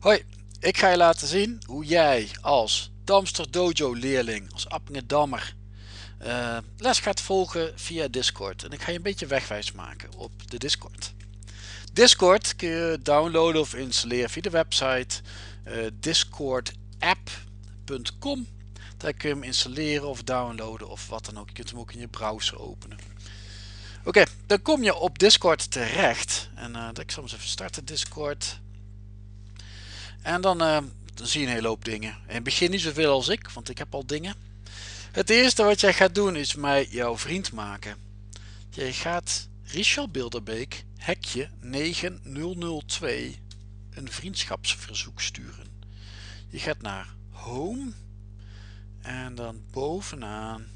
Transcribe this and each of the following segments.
Hoi, ik ga je laten zien hoe jij als Damster Dojo leerling, als Appingedammer, uh, les gaat volgen via Discord. En ik ga je een beetje wegwijs maken op de Discord. Discord kun je downloaden of installeren via de website uh, discordapp.com. Daar kun je hem installeren of downloaden of wat dan ook. Je kunt hem ook in je browser openen. Oké, dan kom je op Discord terecht. En uh, ik zal eens even starten Discord. En dan, uh, dan zie je een hele hoop dingen. In het begin niet zoveel als ik, want ik heb al dingen. Het eerste wat jij gaat doen is mij jouw vriend maken. Je gaat Richard Bilderbeek, hekje 9002, een vriendschapsverzoek sturen. Je gaat naar Home en dan bovenaan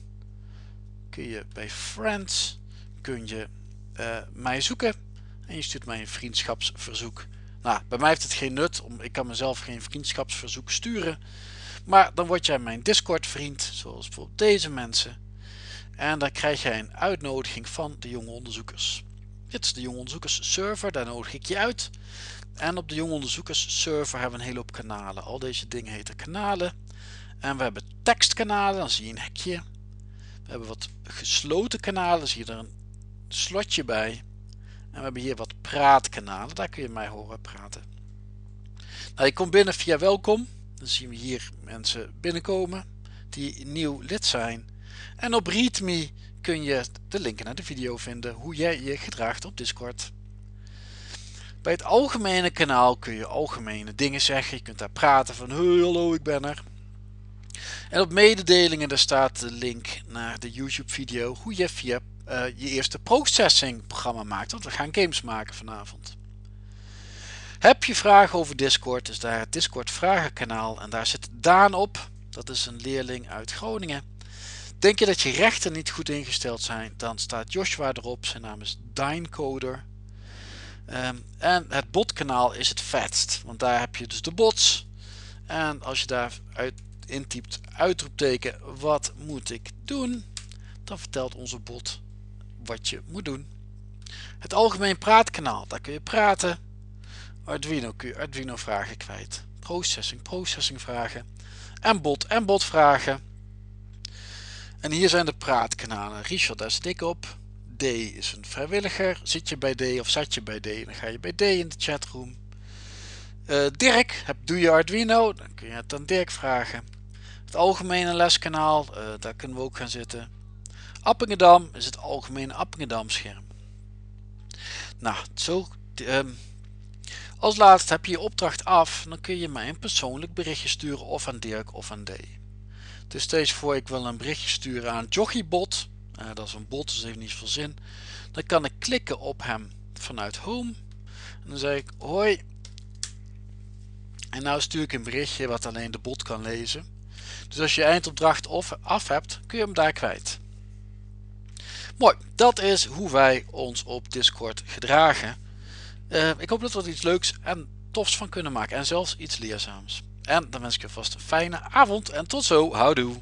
kun je bij Friends kun je uh, mij zoeken en je stuurt mij een vriendschapsverzoek. Nou, bij mij heeft het geen nut, om, ik kan mezelf geen vriendschapsverzoek sturen. Maar dan word jij mijn Discord vriend, zoals bijvoorbeeld deze mensen. En dan krijg jij een uitnodiging van de jonge onderzoekers. Dit is de jonge onderzoekers server, daar nodig ik je uit. En op de jonge onderzoekers server hebben we een hele hoop kanalen. Al deze dingen heten kanalen. En we hebben tekstkanalen, dan zie je een hekje. We hebben wat gesloten kanalen, zie je er een slotje bij. En we hebben hier wat praatkanalen, daar kun je mij horen praten. Nou, je komt binnen via welkom. Dan zien we hier mensen binnenkomen die nieuw lid zijn. En op ReadMe kun je de linken naar de video vinden hoe jij je gedraagt op Discord. Bij het algemene kanaal kun je algemene dingen zeggen. Je kunt daar praten van hallo ik ben er. En op mededelingen daar staat de link naar de YouTube video hoe je via uh, je eerste processing programma maakt. Want we gaan games maken vanavond. Heb je vragen over Discord, is daar het Discord vragenkanaal en daar zit Daan op. Dat is een leerling uit Groningen. Denk je dat je rechten niet goed ingesteld zijn, dan staat Joshua erop. Zijn naam is Dynecoder. Um, en het botkanaal is het vetst, want daar heb je dus de bots. En als je daar uit intypt uitroepteken wat moet ik doen, dan vertelt onze bot wat je moet doen. Het algemeen praatkanaal, daar kun je praten. Arduino kun je Arduino vragen kwijt. Processing, processing vragen. En bot en bot vragen. En hier zijn de praatkanalen. Richard, daar zit ik op. D is een vrijwilliger. Zit je bij D of zat je bij D? Dan ga je bij D in de chatroom. Uh, Dirk, heb, doe je Arduino? Dan kun je het aan Dirk vragen. Het algemene leskanaal, uh, daar kunnen we ook gaan zitten. Appingedam is het algemene Appingedam scherm. Nou, zo, um, als laatste heb je je opdracht af, dan kun je mij een persoonlijk berichtje sturen of aan Dirk of aan D. Dus stel je voor ik wil een berichtje sturen aan Joggiebot, uh, dat is een bot, dus heeft niet veel zin. Dan kan ik klikken op hem vanuit Home en dan zeg ik hoi. En nou stuur ik een berichtje wat alleen de bot kan lezen. Dus als je eindopdracht af hebt, kun je hem daar kwijt. Mooi, dat is hoe wij ons op Discord gedragen. Uh, ik hoop dat we er iets leuks en tofs van kunnen maken en zelfs iets leerzaams. En dan wens ik je vast een fijne avond en tot zo, houdoe!